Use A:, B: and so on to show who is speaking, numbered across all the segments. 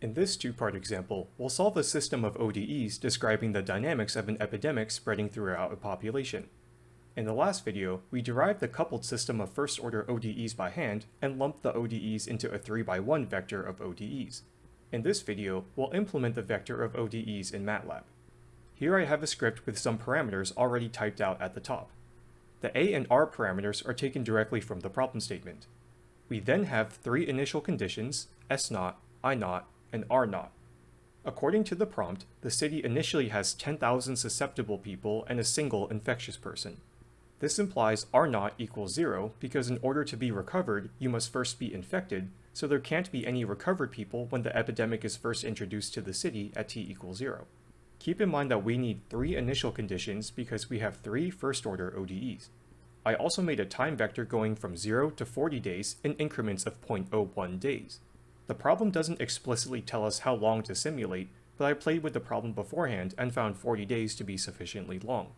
A: In this two-part example, we'll solve a system of ODEs describing the dynamics of an epidemic spreading throughout a population. In the last video, we derived the coupled system of first-order ODEs by hand and lumped the ODEs into a 3x1 vector of ODEs. In this video, we'll implement the vector of ODEs in MATLAB. Here I have a script with some parameters already typed out at the top. The a and r parameters are taken directly from the problem statement. We then have three initial conditions, s0, i0, and r0. According to the prompt, the city initially has 10,000 susceptible people and a single infectious person. This implies r0 equals 0 because in order to be recovered, you must first be infected, so there can't be any recovered people when the epidemic is first introduced to the city at t equals 0. Keep in mind that we need three initial conditions because we have three first-order ODEs. I also made a time vector going from 0 to 40 days in increments of 0.01 days. The problem doesn't explicitly tell us how long to simulate, but I played with the problem beforehand and found 40 days to be sufficiently long.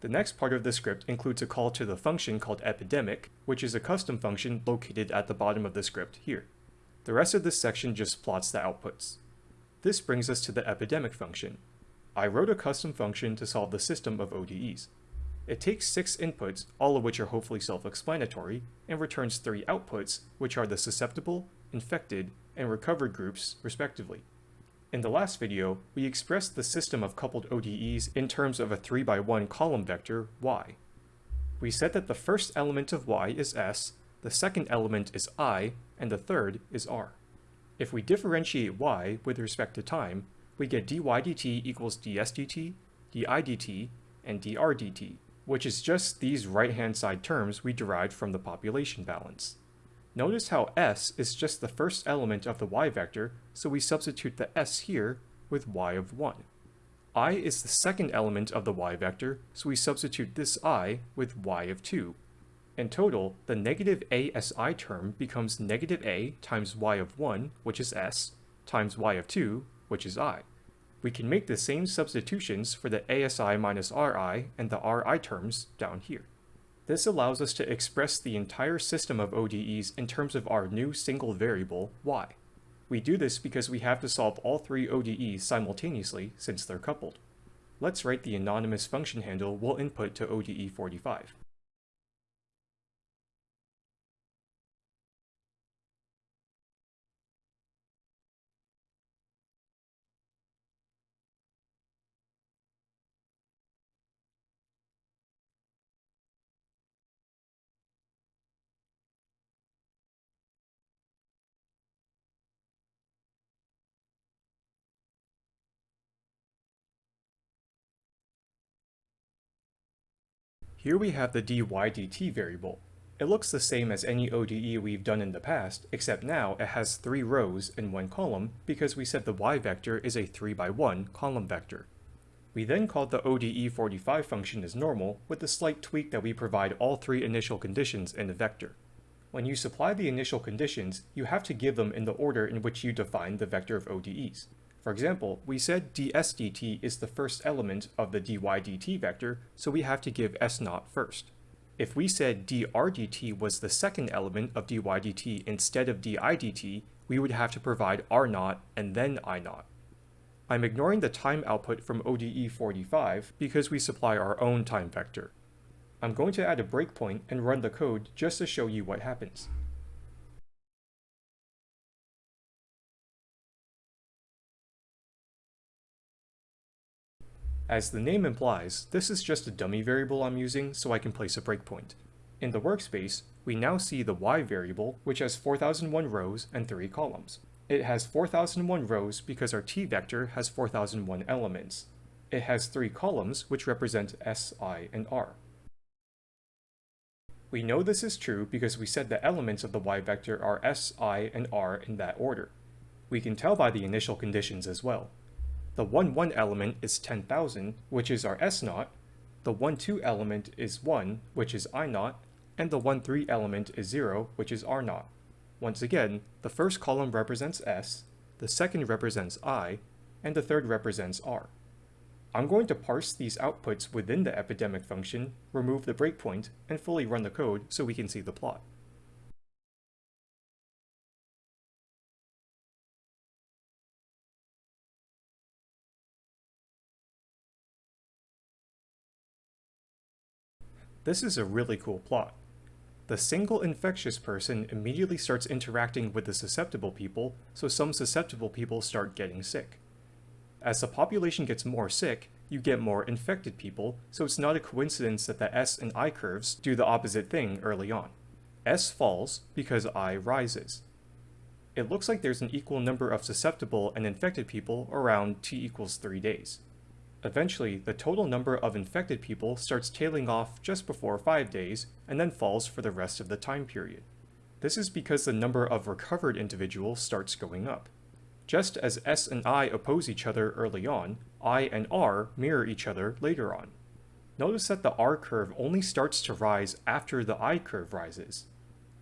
A: The next part of the script includes a call to the function called epidemic, which is a custom function located at the bottom of the script here. The rest of this section just plots the outputs. This brings us to the epidemic function. I wrote a custom function to solve the system of ODEs. It takes six inputs, all of which are hopefully self-explanatory, and returns three outputs, which are the susceptible, infected, and recovered groups, respectively. In the last video, we expressed the system of coupled ODEs in terms of a 3x1 column vector, y. We said that the first element of y is s, the second element is i, and the third is r. If we differentiate y with respect to time, we get dy dt equals ds dt, di dt, and dr dt, which is just these right-hand side terms we derived from the population balance. Notice how s is just the first element of the y vector, so we substitute the s here with y of 1. i is the second element of the y vector, so we substitute this i with y of 2. In total, the negative asi term becomes negative a times y of 1, which is s, times y of 2, which is i. We can make the same substitutions for the asi minus ri and the ri terms down here. This allows us to express the entire system of ODEs in terms of our new single variable, y. We do this because we have to solve all three ODEs simultaneously since they're coupled. Let's write the anonymous function handle we'll input to ODE45. Here we have the dy dt variable. It looks the same as any ODE we've done in the past, except now it has three rows in one column because we said the y vector is a 3 by 1 column vector. We then called the ODE45 function as normal with the slight tweak that we provide all three initial conditions in the vector. When you supply the initial conditions, you have to give them in the order in which you define the vector of ODEs. For example, we said ds dt is the first element of the dy dt vector, so we have to give s0 first. If we said dr dt was the second element of dy dt instead of di dt, we would have to provide r0 and then i0. I'm ignoring the time output from ODE 45 because we supply our own time vector. I'm going to add a breakpoint and run the code just to show you what happens. As the name implies, this is just a dummy variable I'm using so I can place a breakpoint. In the workspace, we now see the y variable, which has 4001 rows and 3 columns. It has 4001 rows because our t vector has 4001 elements. It has 3 columns, which represent s, i, and r. We know this is true because we said the elements of the y vector are s, i, and r in that order. We can tell by the initial conditions as well. The 1, 1 element is 10,000, which is our S0, the 1, 2 element is 1, which is I0, and the 1, 3 element is 0, which is R0. Once again, the first column represents S, the second represents I, and the third represents R. I'm going to parse these outputs within the epidemic function, remove the breakpoint, and fully run the code so we can see the plot. This is a really cool plot. The single infectious person immediately starts interacting with the susceptible people, so some susceptible people start getting sick. As the population gets more sick, you get more infected people, so it's not a coincidence that the S and I curves do the opposite thing early on. S falls because I rises. It looks like there's an equal number of susceptible and infected people around t equals 3 days. Eventually, the total number of infected people starts tailing off just before 5 days, and then falls for the rest of the time period. This is because the number of recovered individuals starts going up. Just as S and I oppose each other early on, I and R mirror each other later on. Notice that the R curve only starts to rise after the I curve rises.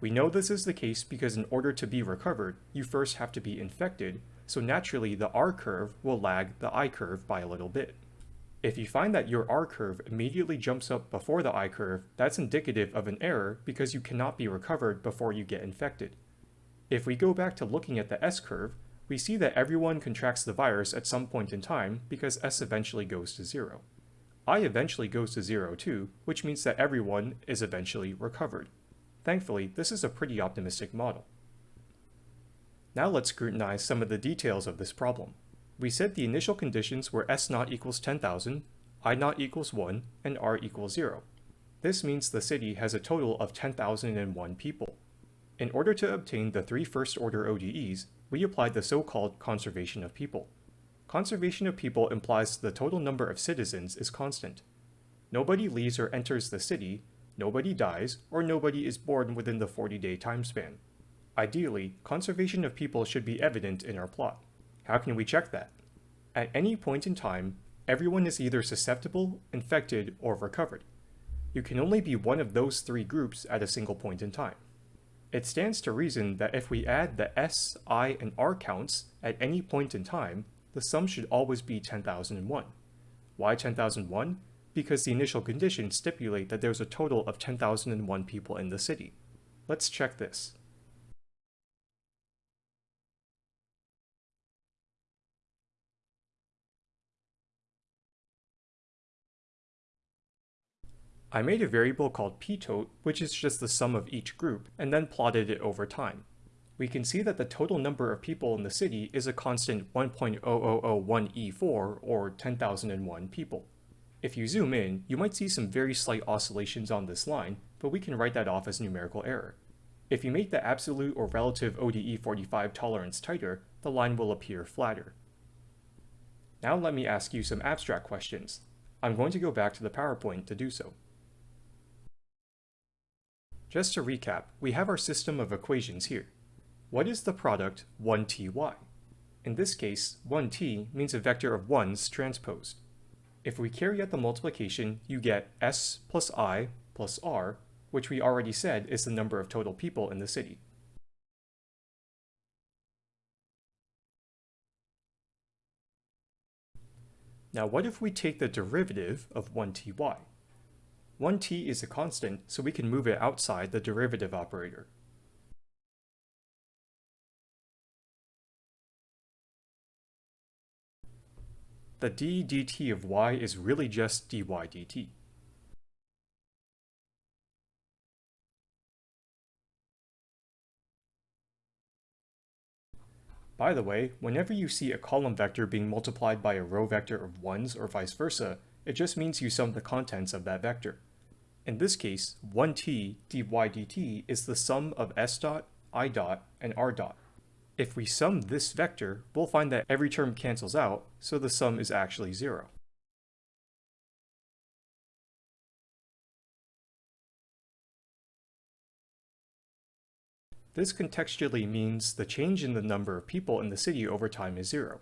A: We know this is the case because in order to be recovered, you first have to be infected, so naturally the R curve will lag the I curve by a little bit. If you find that your R curve immediately jumps up before the I curve, that's indicative of an error because you cannot be recovered before you get infected. If we go back to looking at the S curve, we see that everyone contracts the virus at some point in time because S eventually goes to zero. I eventually goes to zero too, which means that everyone is eventually recovered. Thankfully, this is a pretty optimistic model. Now let's scrutinize some of the details of this problem. We said the initial conditions were S naught equals 10,000, I naught equals 1, and R equals 0. This means the city has a total of 10,001 people. In order to obtain the three first-order ODEs, we applied the so-called conservation of people. Conservation of people implies the total number of citizens is constant. Nobody leaves or enters the city, nobody dies, or nobody is born within the 40-day time span. Ideally, conservation of people should be evident in our plot. How can we check that? At any point in time, everyone is either susceptible, infected, or recovered. You can only be one of those three groups at a single point in time. It stands to reason that if we add the S, I, and R counts at any point in time, the sum should always be 10,001. Why 10,001? Because the initial conditions stipulate that there's a total of 10,001 people in the city. Let's check this. I made a variable called ptot, which is just the sum of each group, and then plotted it over time. We can see that the total number of people in the city is a constant 1.0001e4, or 10,001 people. If you zoom in, you might see some very slight oscillations on this line, but we can write that off as numerical error. If you make the absolute or relative ODE 45 tolerance tighter, the line will appear flatter. Now let me ask you some abstract questions. I'm going to go back to the PowerPoint to do so. Just to recap, we have our system of equations here. What is the product 1ty? In this case, 1t means a vector of 1's transposed. If we carry out the multiplication, you get s plus i plus r, which we already said is the number of total people in the city. Now what if we take the derivative of 1ty? 1t is a constant, so we can move it outside the derivative operator. The d dt of y is really just dy dt. By the way, whenever you see a column vector being multiplied by a row vector of 1s or vice versa, it just means you sum the contents of that vector. In this case, 1t dy dt is the sum of s dot, i dot, and r dot. If we sum this vector, we'll find that every term cancels out, so the sum is actually zero. This contextually means the change in the number of people in the city over time is zero.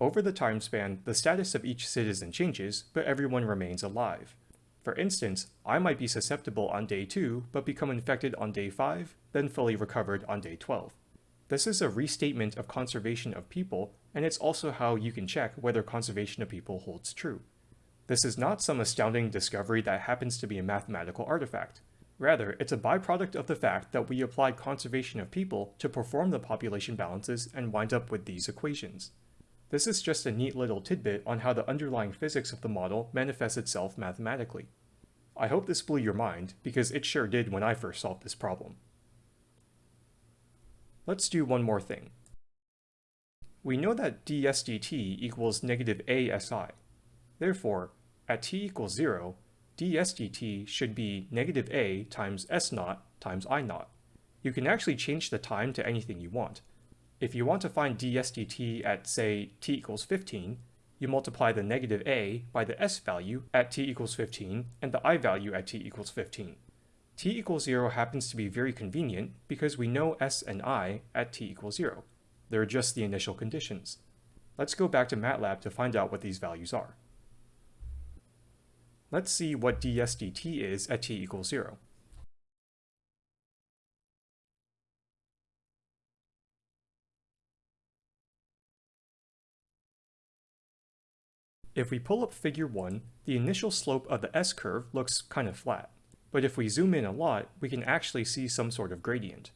A: Over the time span, the status of each citizen changes, but everyone remains alive. For instance, I might be susceptible on day 2, but become infected on day 5, then fully recovered on day 12. This is a restatement of conservation of people, and it's also how you can check whether conservation of people holds true. This is not some astounding discovery that happens to be a mathematical artifact. Rather, it's a byproduct of the fact that we applied conservation of people to perform the population balances and wind up with these equations. This is just a neat little tidbit on how the underlying physics of the model manifests itself mathematically. I hope this blew your mind, because it sure did when I first solved this problem. Let's do one more thing. We know that ds dt equals negative asi. Therefore, at t equals 0, ds dt should be negative a times s naught times i naught. You can actually change the time to anything you want. If you want to find ds dt at, say, t equals 15, you multiply the negative a by the s value at t equals 15 and the i value at t equals 15. t equals 0 happens to be very convenient because we know s and i at t equals 0. They're just the initial conditions. Let's go back to MATLAB to find out what these values are. Let's see what ds dt is at t equals 0. If we pull up figure 1, the initial slope of the s-curve looks kind of flat. But if we zoom in a lot, we can actually see some sort of gradient.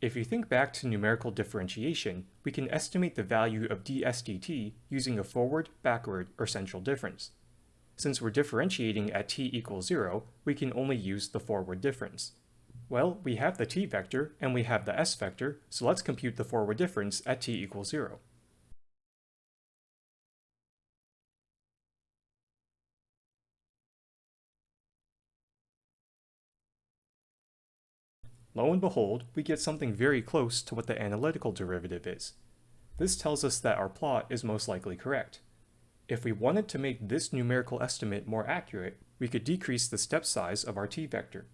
A: If you think back to numerical differentiation, we can estimate the value of ds dt using a forward, backward, or central difference. Since we're differentiating at t equals 0, we can only use the forward difference. Well, we have the t vector and we have the s vector, so let's compute the forward difference at t equals 0. Lo and behold, we get something very close to what the analytical derivative is. This tells us that our plot is most likely correct. If we wanted to make this numerical estimate more accurate, we could decrease the step size of our t vector.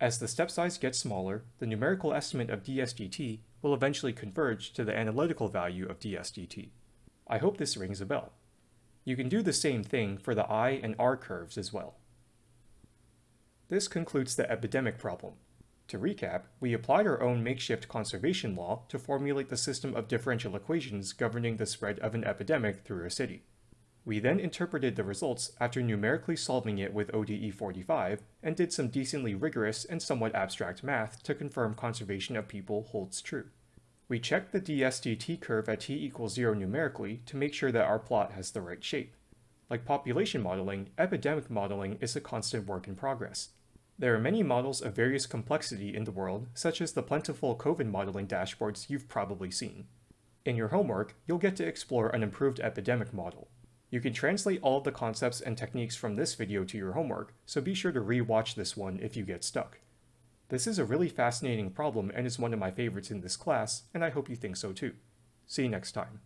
A: As the step size gets smaller, the numerical estimate of ds dt will eventually converge to the analytical value of ds dt. I hope this rings a bell. You can do the same thing for the I and R curves as well. This concludes the epidemic problem. To recap, we applied our own makeshift conservation law to formulate the system of differential equations governing the spread of an epidemic through a city. We then interpreted the results after numerically solving it with ODE 45 and did some decently rigorous and somewhat abstract math to confirm conservation of people holds true. We checked the dsdt curve at t equals 0 numerically to make sure that our plot has the right shape. Like population modeling, epidemic modeling is a constant work in progress. There are many models of various complexity in the world, such as the plentiful COVID modeling dashboards you've probably seen. In your homework, you'll get to explore an improved epidemic model. You can translate all the concepts and techniques from this video to your homework, so be sure to re-watch this one if you get stuck. This is a really fascinating problem and is one of my favorites in this class, and I hope you think so too. See you next time.